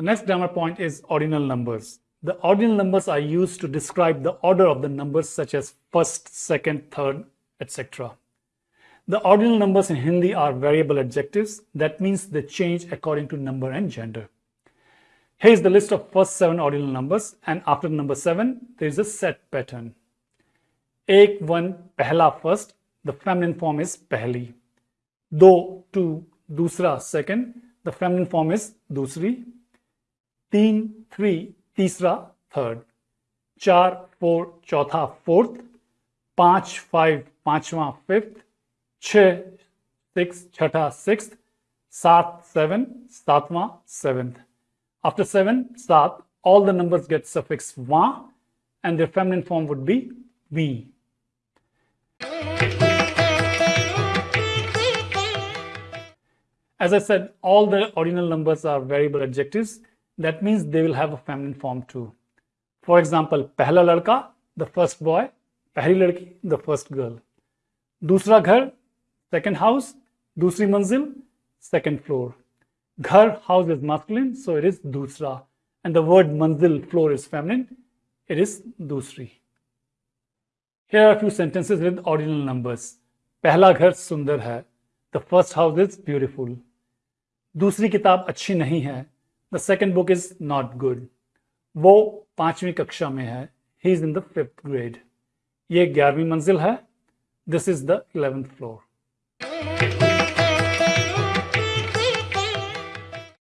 The next grammar point is ordinal numbers. The ordinal numbers are used to describe the order of the numbers such as first, second, third, etc. The ordinal numbers in Hindi are variable adjectives. That means they change according to number and gender. Here is the list of first seven ordinal numbers and after number seven, there is a set pattern. Ek, one, pehla first, the feminine form is pehli. Do, two, dusra, second, the feminine form is dusri. Teen, three, तीसरा third चार four चौथा fourth पांच five पांचवा fifth छ six छठा six सात seven सातवां seventh after seven सात all the numbers get suffix wa and their feminine form would be we. As I said, all the ordinal numbers are variable adjectives that means they will have a feminine form too. For example, pehla ladka, the first boy, pehli ladki, the first girl. Dusra ghar, second house, dusri manzil, second floor. Ghar, house is masculine, so it is dusra. And the word manzil, floor is feminine, it is dusri. Here are a few sentences with ordinal numbers. Pehla ghar sundar hai. The first house is beautiful. दूसरी किताब अच्छी नहीं है The second book is not good वो पांचवी कक्षा में है. He is in the fifth grade ये ग्यारहवीं मंजिल है. This is the eleventh floor